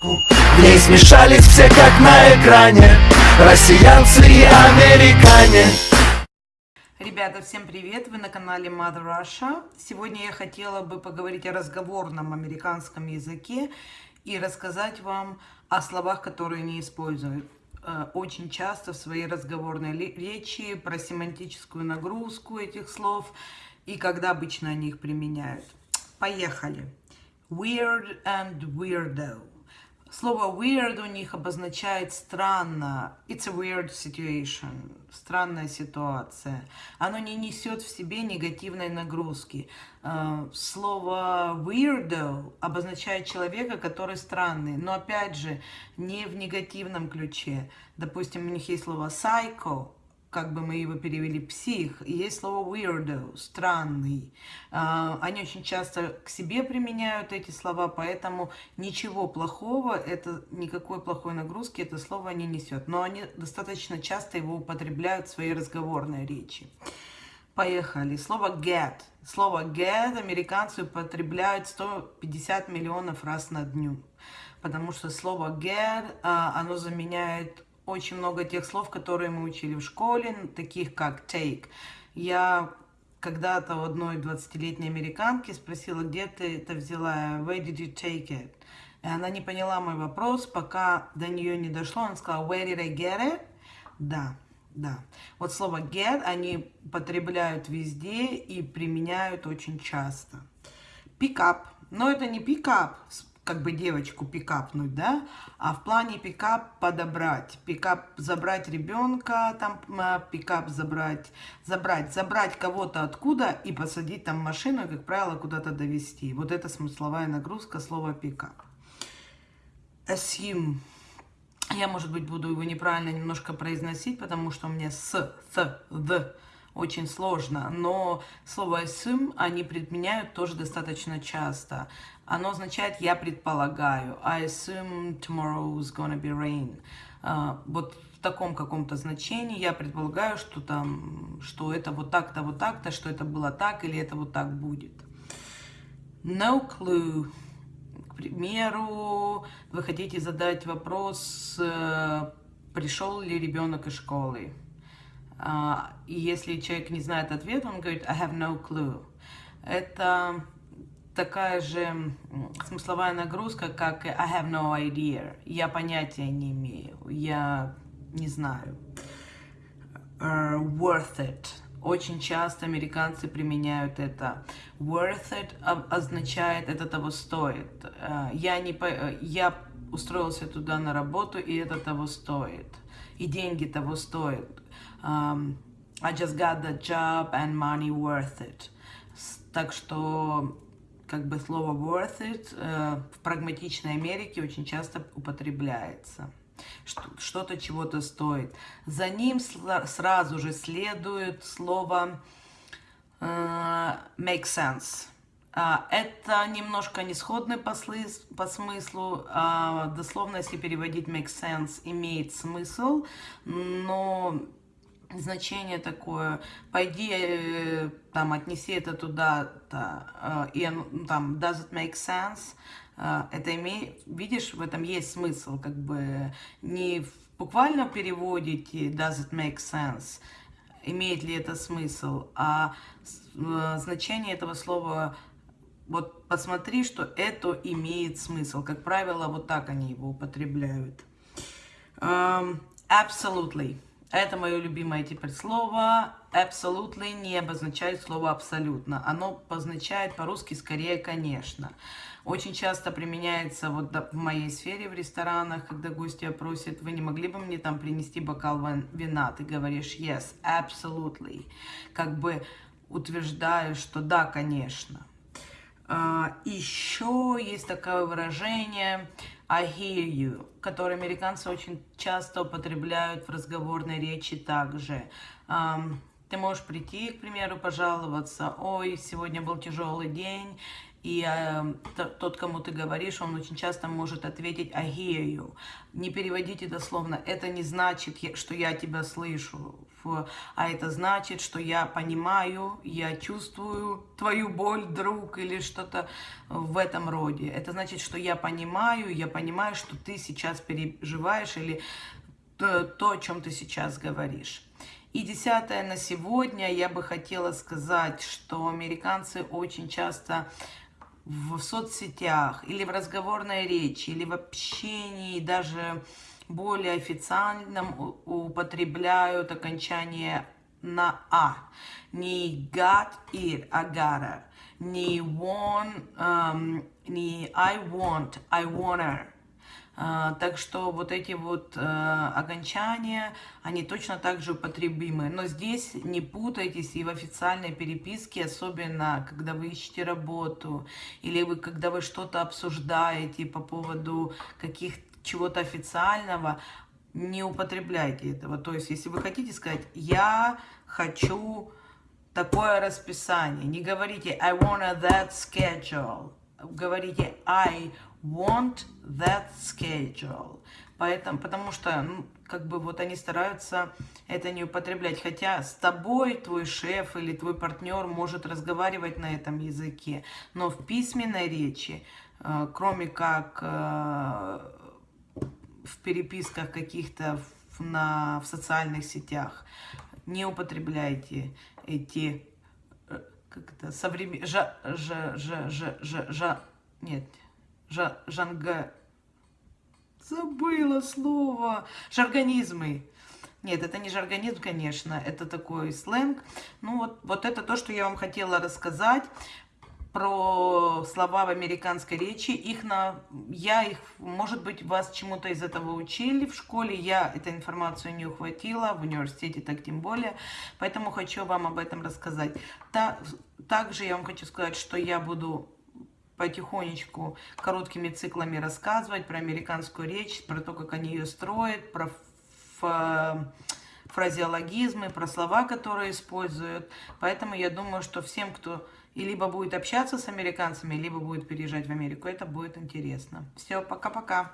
В ней смешались все как на экране Россиянцы и американе Ребята, всем привет! Вы на канале Mother Russia. Сегодня я хотела бы поговорить о разговорном американском языке и рассказать вам о словах, которые не используют э, очень часто в своей разговорной речи, про семантическую нагрузку этих слов и когда обычно они их применяют. Поехали! Weird and weirdo. Слово weird у них обозначает странно. It's a weird situation. Странная ситуация. Оно не несет в себе негативной нагрузки. Э, слово weirdo обозначает человека, который странный. Но опять же, не в негативном ключе. Допустим, у них есть слово psycho как бы мы его перевели, псих, есть слово weirdo, странный. А, они очень часто к себе применяют эти слова, поэтому ничего плохого, это никакой плохой нагрузки это слово не несет. Но они достаточно часто его употребляют в своей разговорной речи. Поехали. Слово get. Слово get американцы употребляют 150 миллионов раз на дню. Потому что слово get, а, оно заменяет очень много тех слов, которые мы учили в школе, таких как take. Я когда-то у одной 20-летней американки спросила, где ты это взяла, where did you take it? И она не поняла мой вопрос, пока до нее не дошло. Она сказала, where did I get it? Да, да. Вот слово get они потребляют везде и применяют очень часто. Up. Но это не up как бы девочку пикапнуть, да, а в плане пикап подобрать, пикап забрать ребенка, там а, пикап забрать, забрать, забрать кого-то откуда и посадить там машину, как правило, куда-то довести. Вот это смысловая нагрузка слова пикап. Assume. Я, может быть, буду его неправильно немножко произносить, потому что у меня с, th, the очень сложно, но слово assume они применяют тоже достаточно часто. Оно означает «я предполагаю». I assume tomorrow is gonna be rain. Uh, вот в таком каком-то значении я предполагаю, что там, что это вот так-то, вот так-то, что это было так или это вот так будет. No clue. К примеру, вы хотите задать вопрос, э, пришел ли ребенок из школы. А, и если человек не знает ответ, он говорит I have no clue. Это такая же смысловая нагрузка, как I have no idea. Я понятия не имею, я не знаю. Uh, worth it. Очень часто американцы применяют это. Worth it означает это того стоит. Uh, я, не, я устроился туда на работу, и это того стоит. И деньги того стоят um, I just got the job and money worth it. Так что как бы слово worth it э, в прагматичной Америке очень часто употребляется. Что-то чего-то стоит. За ним сразу же следует слово э, make sense. Uh, это немножко не сходный по, по смыслу, uh, дословно, если переводить make sense, имеет смысл, но значение такое, пойди, э, там, отнеси это туда-то, э, и ну, там, does it make sense, э, это имеет, видишь, в этом есть смысл, как бы, не в буквальном does it make sense, имеет ли это смысл, а значение этого слова, вот посмотри, что это имеет смысл, как правило, вот так они его употребляют. Um, absolutely. Это мое любимое теперь слово. Absolutely не обозначает слово абсолютно. Оно обозначает по-русски скорее конечно. Очень часто применяется вот в моей сфере в ресторанах, когда гости просят, вы не могли бы мне там принести бокал вина? Ты говоришь yes, absolutely. Как бы утверждаешь, что да, конечно. Uh, еще есть такое выражение I hear you, который американцы очень часто употребляют в разговорной речи также. Um, ты можешь прийти, к примеру, пожаловаться, ой, сегодня был тяжелый день, и э, тот, кому ты говоришь, он очень часто может ответить «I hear you». Не переводите дословно. Это не значит, что я тебя слышу, а это значит, что я понимаю, я чувствую твою боль, друг, или что-то в этом роде. Это значит, что я понимаю, я понимаю, что ты сейчас переживаешь, или то, то о чем ты сейчас говоришь. И десятое на сегодня я бы хотела сказать, что американцы очень часто в соцсетях или в разговорной речи, или в общении, даже более официальном употребляют окончание на «а». Не got it, а gotta. Не want, um, не I want, I wanna. А, так что вот эти вот э, окончания, они точно так же употребимы. Но здесь не путайтесь и в официальной переписке, особенно когда вы ищете работу, или вы, когда вы что-то обсуждаете по поводу каких чего-то официального, не употребляйте этого. То есть, если вы хотите сказать «я хочу такое расписание», не говорите «I want that schedule», говорите «I want that schedule. Поэтому, потому что, ну, как бы вот они стараются это не употреблять. Хотя с тобой твой шеф или твой партнер может разговаривать на этом языке. Но в письменной речи, э, кроме как э, в переписках каких-то в, на, в социальных сетях, не употребляйте эти как это, современ... жа, жа, жа, жа, жа, жа, нет, жа, жанга... Забыла слово. Жаргонизмы. Нет, это не жаргонизм, конечно, это такой сленг. Ну вот, вот это то, что я вам хотела рассказать про слова в американской речи. Их на, я их, может быть, вас чему-то из этого учили в школе. Я эту информацию не ухватила, в университете так тем более. Поэтому хочу вам об этом рассказать. Та, также я вам хочу сказать, что я буду потихонечку короткими циклами рассказывать про американскую речь, про то, как они ее строят, про фразеологизмы, про слова, которые используют. Поэтому я думаю, что всем, кто и либо будет общаться с американцами, либо будет переезжать в Америку, это будет интересно. Все, пока-пока.